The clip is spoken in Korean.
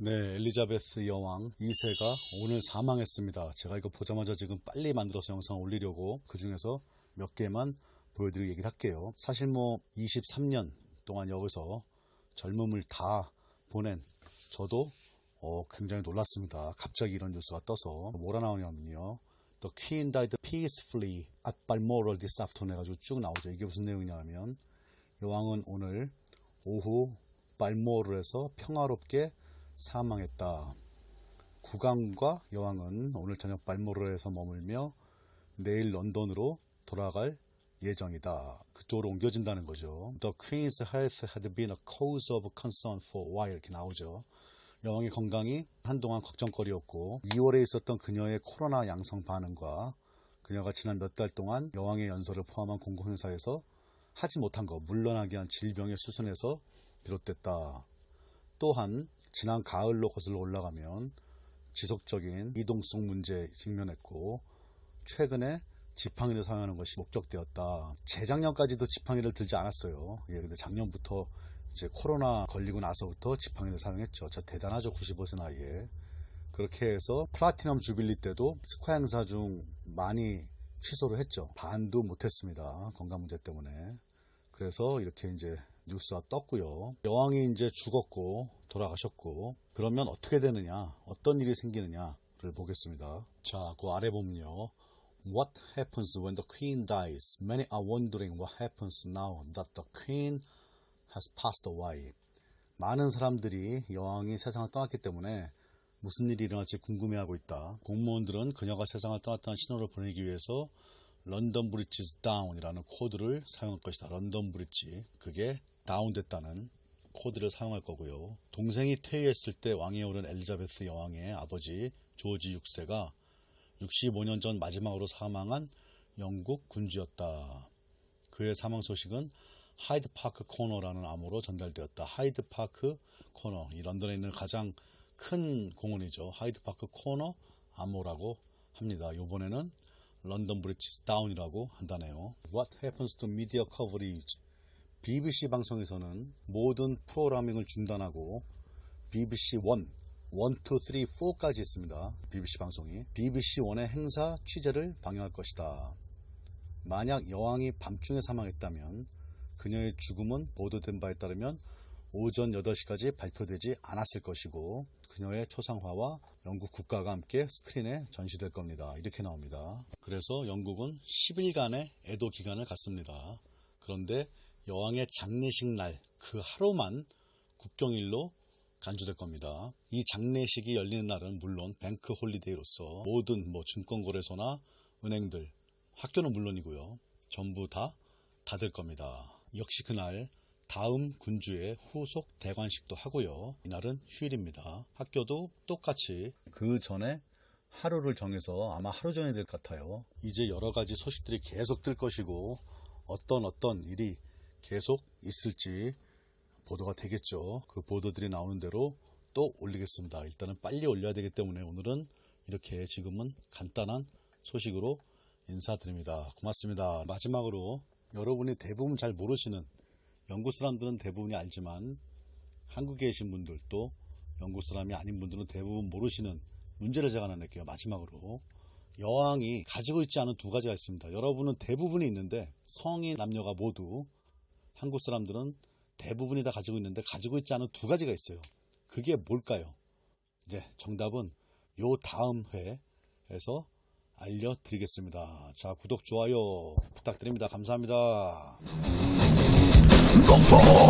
네, 엘리자베스 여왕 2세가 오늘 사망했습니다. 제가 이거 보자마자 지금 빨리 만들어서 영상 올리려고 그 중에서 몇 개만 보여드리고 얘기를 할게요. 사실 뭐 23년 동안 여기서 젊음을 다 보낸 저도 어, 굉장히 놀랐습니다. 갑자기 이런 뉴스가 떠서 뭐라 나오냐면요. The Queen died peacefully at Balmoral this afternoon 해가지고 쭉 나오죠. 이게 무슨 내용이냐면 여왕은 오늘 오후 발모르에서 평화롭게 사망했다. 국왕과 여왕은 오늘 저녁 발모르에서 머물며 내일 런던으로 돌아갈 예정이다. 그쪽으로 옮겨진다는 거죠. The Queen's health had been a cause of concern for a while 이렇게 나오죠. 여왕의 건강이 한동안 걱정거리였고 2월에 있었던 그녀의 코로나 양성 반응과 그녀가 지난 몇 달 동안 여왕의 연설을 포함한 공공행사에서 하지 못한 거 물러나게 한 질병의 수순에서 비롯됐다. 또한 지난 가을로 거슬러 올라가면 지속적인 이동성 문제에 직면했고 최근에 지팡이를 사용하는 것이 목격되었다. 재작년까지도 지팡이를 들지 않았어요. 예, 근데 작년부터 이제 코로나 걸리고 나서부터 지팡이를 사용했죠. 저 대단하죠. 95세 나이에. 그렇게 해서 플라티넘 주빌리 때도 축하 행사 중 많이 취소를 했죠. 반도 못했습니다. 건강 문제 때문에. 그래서 이렇게 이제 뉴스가 떴고요. 여왕이 이제 죽었고 돌아가셨고 그러면 어떻게 되느냐, 어떤 일이 생기느냐를 보겠습니다. 자, 그 아래 보면요. What happens when the queen dies? Many are wondering what happens now that the queen has passed away. 많은 사람들이 여왕이 세상을 떠났기 때문에 무슨 일이 일어날지 궁금해하고 있다. 공무원들은 그녀가 세상을 떠났다는 신호를 보내기 위해서 London Bridge is down이라는 코드를 사용할 것이다. 런던 브리지 그게 다운됐다는 코드를 사용할 거고요. 동생이 퇴위했을 때 왕위에 오른 엘리자베스 여왕의 아버지 조지 6세가 65년 전 마지막으로 사망한 영국 군주였다. 그의 사망 소식은 하이드 파크 코너라는 암호로 전달되었다. 하이드 파크 코너, 이 런던에 있는 가장 큰 공원이죠. 하이드 파크 코너 암호라고 합니다. 이번에는 London Bridge is down이라고 한다네요. What happens to media coverage? BBC 방송에서는 모든 프로그래밍을 중단하고 BBC 1, 1, 2, 3, 4까지 있습니다. BBC 방송이. BBC 1의 행사 취재를 방영할 것이다. 만약 여왕이 밤중에 사망했다면 그녀의 죽음은 보도된 바에 따르면 오전 8시까지 발표되지 않았을 것이고 그녀의 초상화와 영국 국가가 함께 스크린에 전시될 겁니다. 이렇게 나옵니다. 그래서 영국은 10일간의 애도 기간을 갖습니다. 그런데 여왕의 장례식 날 그 하루만 국경일로 간주될 겁니다. 이 장례식이 열리는 날은 물론 bank holiday로서 모든 뭐 증권거래소나 은행들, 학교는 물론이고요. 전부 다 닫을 겁니다. 역시 그날 다음 군주의 후속 대관식도 하고요. 이날은 휴일입니다. 학교도 똑같이 그 전에 하루를 정해서 아마 하루 전에 될것 같아요. 이제 여러 가지 소식들이 계속 뜰 것이고 어떤 어떤 일이 계속 있을지 보도가 되겠죠. 그 보도들이 나오는 대로 또 올리겠습니다. 일단은 빨리 올려야 되기 때문에 오늘은 이렇게 지금은 간단한 소식으로 인사드립니다. 고맙습니다. 마지막으로 여러분이 대부분 잘 모르시는 영국 사람들은 대부분이 알지만 한국에 계신 분들도 영국 사람이 아닌 분들은 대부분 모르시는 문제를 제가 하나 낼게요. 마지막으로 여왕이 가지고 있지 않은 두 가지가 있습니다. 여러분은 대부분이 있는데 성인 남녀가 모두 한국 사람들은 대부분이 다 가지고 있는데 가지고 있지 않은 두 가지가 있어요. 그게 뭘까요? 이제 정답은 요 다음 회에서 알려드리겠습니다. 자, 구독, 좋아요 부탁드립니다. 감사합니다. fall.